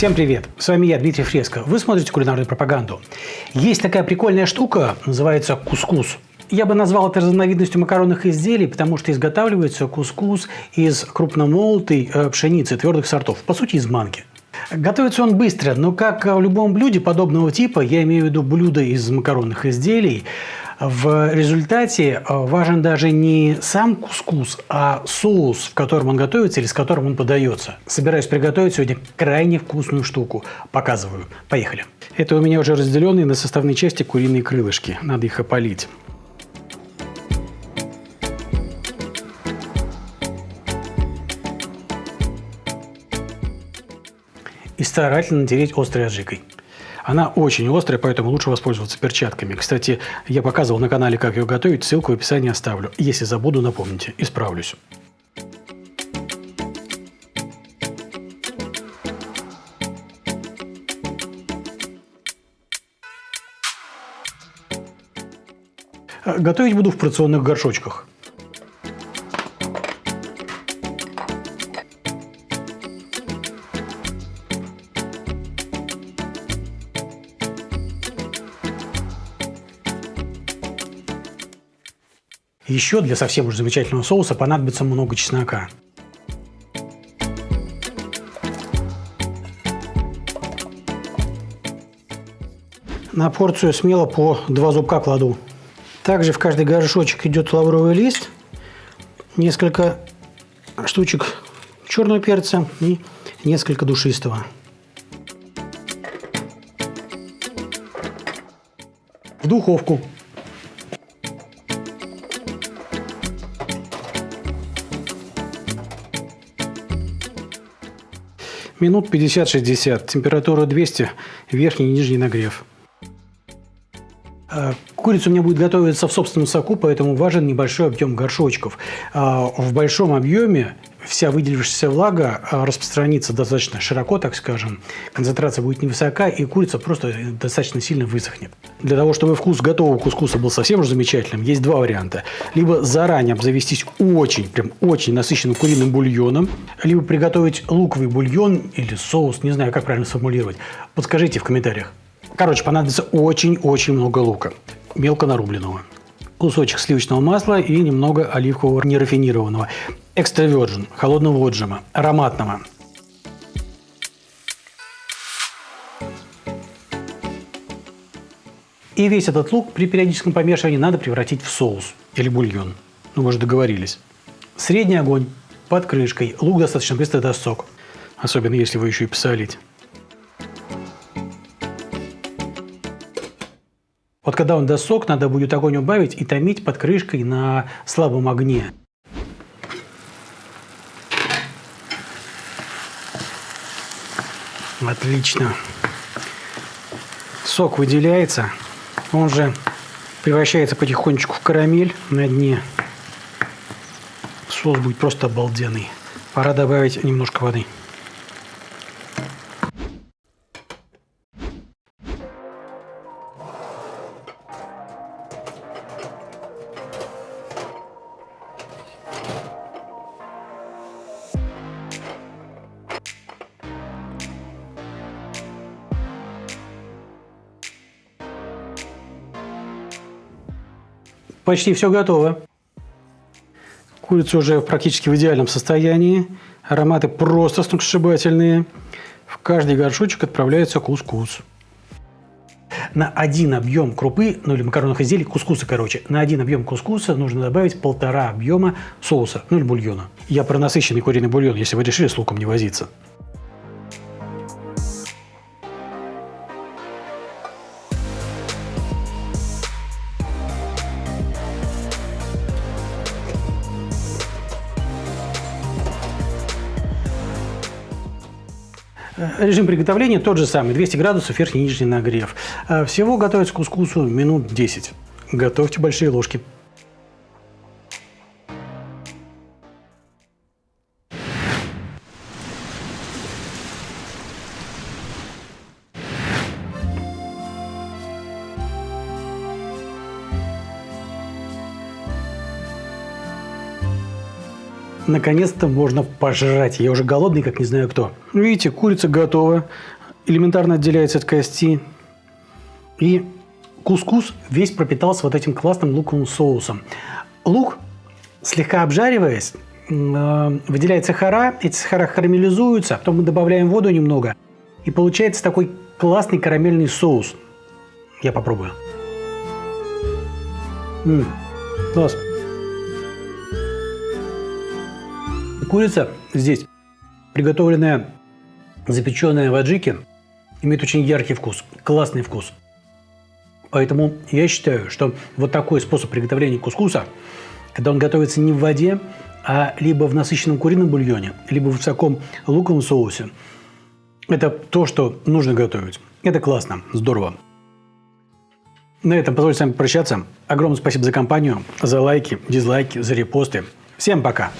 Всем привет! С вами я, Дмитрий Фреско. Вы смотрите кулинарную пропаганду. Есть такая прикольная штука, называется кускус. Я бы назвал это разновидностью макаронных изделий, потому что изготавливается кускус из крупномолотой э, пшеницы твердых сортов, по сути из манки. Готовится он быстро, но как в любом блюде подобного типа, я имею в виду блюда из макаронных изделий, в результате э, важен даже не сам кускус, а соус, в котором он готовится или с которым он подается. Собираюсь приготовить сегодня крайне вкусную штуку. Показываю. Поехали. Это у меня уже разделенные на составные части куриные крылышки. Надо их опалить. И старательно натереть острой аджикой. Она очень острая, поэтому лучше воспользоваться перчатками. Кстати, я показывал на канале, как ее готовить, ссылку в описании оставлю. Если забуду, напомните, исправлюсь. Готовить буду в порционных горшочках. Еще для совсем уж замечательного соуса понадобится много чеснока. На порцию смело по два зубка кладу. Также в каждый горшочек идет лавровый лист, несколько штучек черного перца и несколько душистого. В духовку Минут 50-60. Температура 200. Верхний и нижний нагрев. А, курица у меня будет готовиться в собственном соку, поэтому важен небольшой объем горшочков. А, в большом объеме вся выделившаяся влага а, распространится достаточно широко, так скажем. Концентрация будет невысока, и курица просто достаточно сильно высохнет. Для того, чтобы вкус готового кускуса был совсем уж замечательным, есть два варианта. Либо заранее обзавестись очень, прям очень насыщенным куриным бульоном, либо приготовить луковый бульон или соус, не знаю, как правильно сформулировать. Подскажите в комментариях. Короче, понадобится очень-очень много лука, мелко нарубленного кусочек сливочного масла и немного оливкового нерафинированного. Экстра virgin, холодного отжима, ароматного. И весь этот лук при периодическом помешивании надо превратить в соус или бульон. Ну, мы же договорились. Средний огонь, под крышкой. Лук достаточно быстро даст сок. Особенно, если вы еще и посолить. Вот когда он даст сок, надо будет огонь убавить и томить под крышкой на слабом огне. Отлично. Сок выделяется, он же превращается потихонечку в карамель на дне. Соус будет просто обалденный. Пора добавить немножко воды. Почти все готово. Курица уже практически в идеальном состоянии. Ароматы просто сногсшибательные. В каждый горшочек отправляется кускус. На один объем крупы, ну или макаронных изделий, кускуса, короче, на один объем кускуса нужно добавить полтора объема соуса, ну или бульона. Я про насыщенный куриный бульон, если вы решили с луком не возиться. Режим приготовления тот же самый, 200 градусов, верхний и нижний нагрев. А всего готовить кускусу минут 10. Готовьте большие ложки. Наконец-то можно пожрать. Я уже голодный, как не знаю кто. Видите, курица готова. Элементарно отделяется от кости. И кускус весь пропитался вот этим классным луковым соусом. Лук, слегка обжариваясь, э, выделяет сахара, эти сахара карамелизуются, потом мы добавляем воду немного, и получается такой классный карамельный соус. Я попробую. М-м, класс. Курица здесь, приготовленная, запеченная в аджике, имеет очень яркий вкус, классный вкус. Поэтому я считаю, что вот такой способ приготовления кускуса, когда он готовится не в воде, а либо в насыщенном курином бульоне, либо в высоком луковом соусе, это то, что нужно готовить. Это классно, здорово. На этом позвольте с вами прощаться. Огромное спасибо за компанию, за лайки, дизлайки, за репосты. Всем пока!